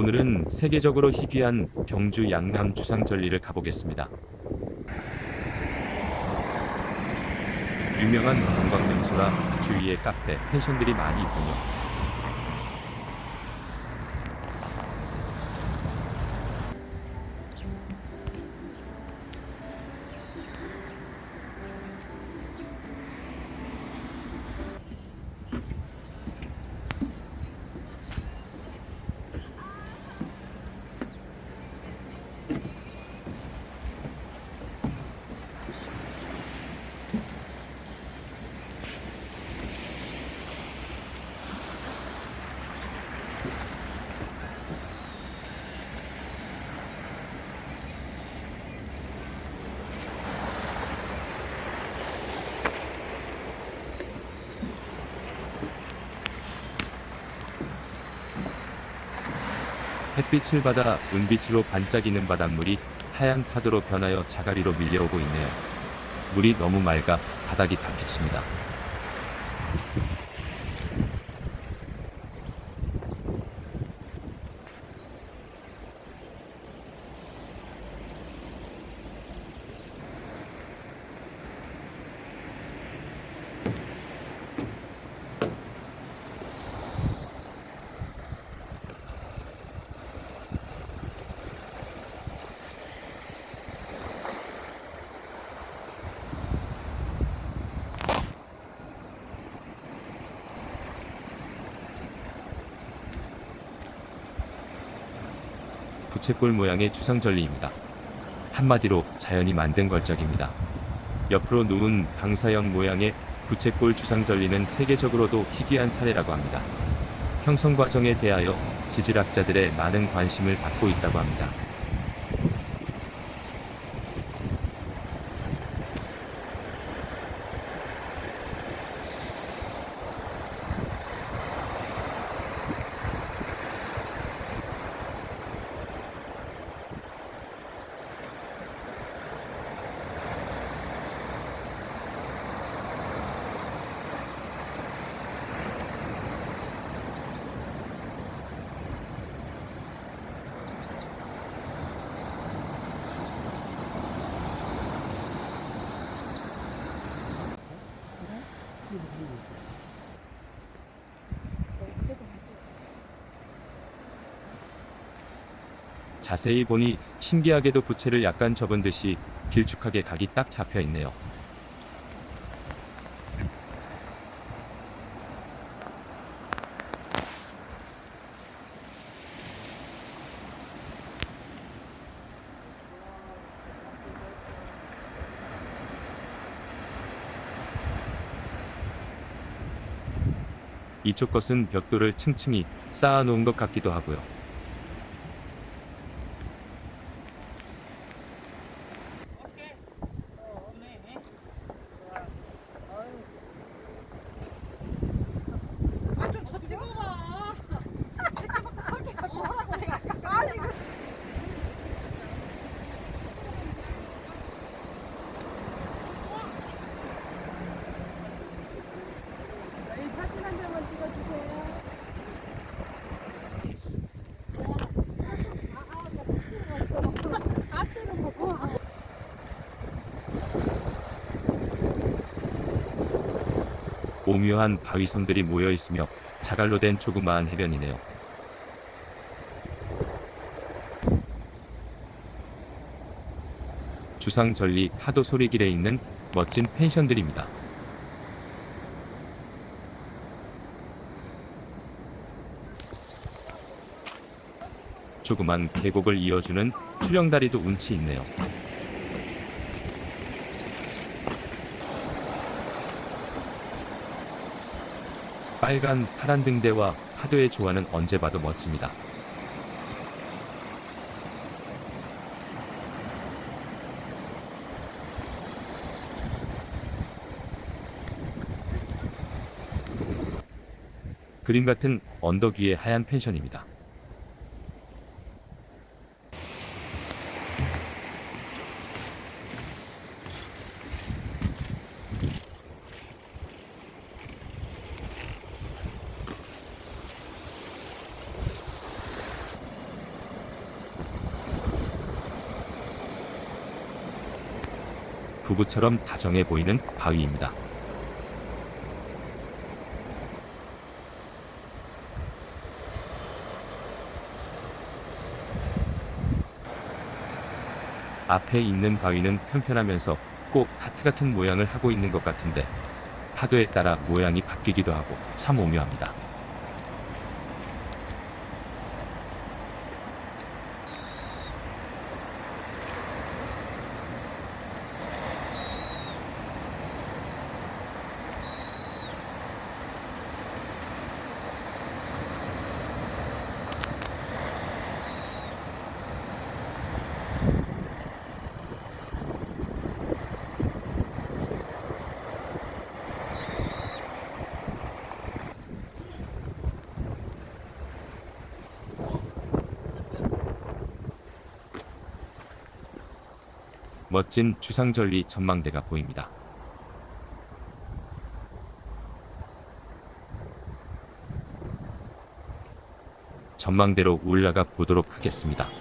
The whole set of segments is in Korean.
오늘은 세계적으로 희귀한 경주 양남 주상절리를 가보겠습니다. 유명한 관광 명소라 주위에 카페, 펜션들이 많이 있군요. 햇빛을 받아 은빛으로 반짝이는 바닷물이 하얀 파도로 변하여 자가리로 밀려오고 있네요. 물이 너무 맑아 바닥이 다 비칩니다. 부채꼴 모양의 추상절리입니다. 한마디로 자연이 만든 걸작입니다. 옆으로 누운 방사형 모양의 부채꼴 주상절리는 세계적으로도 희귀한 사례라고 합니다. 형성 과정에 대하여 지질학자들의 많은 관심을 받고 있다고 합니다. 자세히 보니 신기하게도 부채를 약간 접은 듯이 길쭉하게 각이 딱 잡혀 있네요. 이쪽 것은 벽돌을 층층이 쌓아 놓은 것 같기도 하고요. 아 좀 더 찍어봐. 사진 한 장만 찍어주세요. 오묘한 바위섬들이 모여 있으며 자갈로 된 조그마한 해변이네요. 주상절리 파도 소리길에 있는 멋진 펜션들입니다. 조그만 계곡을 이어주는 출렁다리도 운치 있네요. 빨간 파란 등대와 파도의 조화는 언제 봐도 멋집니다. 그림 같은 언덕 위의 하얀 펜션입니다. 부부처럼 다정해 보이는 바위입니다. 앞에 있는 바위는 평평하면서 꼭 하트 같은 모양을 하고 있는 것 같은데 파도에 따라 모양이 바뀌기도 하고 참 오묘합니다. 멋진 주상절리 전망대가 보입니다. 전망대로 올라가 보도록 하겠습니다.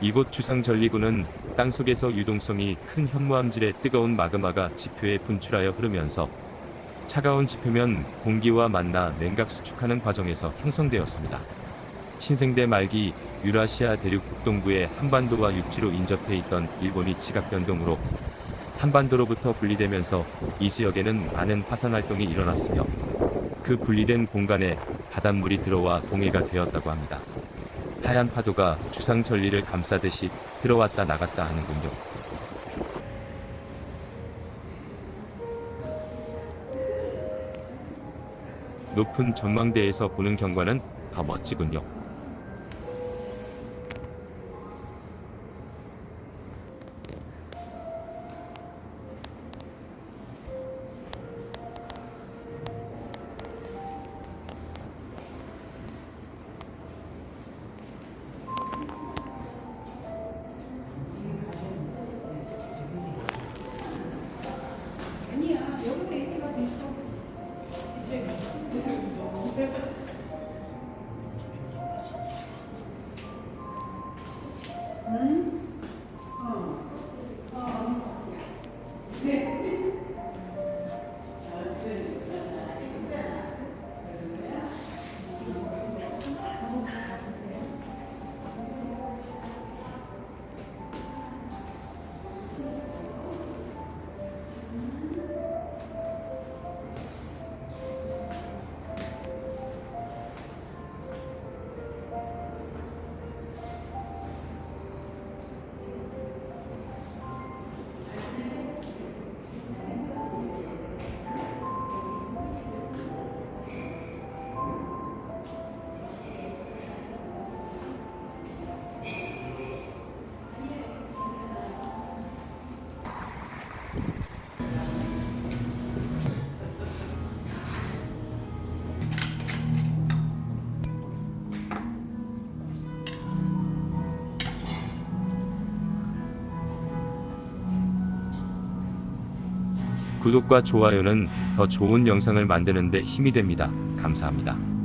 이곳 주상절리구는 땅속에서 유동성이 큰 현무암질의 뜨거운 마그마가 지표에 분출하여 흐르면서 차가운 지표면 공기와 만나 냉각 수축하는 과정에서 형성되었습니다. 신생대 말기 유라시아 대륙 북동부의 한반도와 육지로 인접해 있던 일본이 지각 변동으로 한반도로부터 분리되면서 이 지역에는 많은 파산 활동이 일어났으며 그 분리된 공간에 바닷물이 들어와 동해가 되었다고 합니다. 하얀 파도가 주상 전리를 감싸듯이 들어왔다 나갔다 하는군요. 높은 전망대에서 보는 경관은 더 멋지군요. 구독과 좋아요는 더 좋은 영상을 만드는 데 힘이 됩니다. 감사합니다.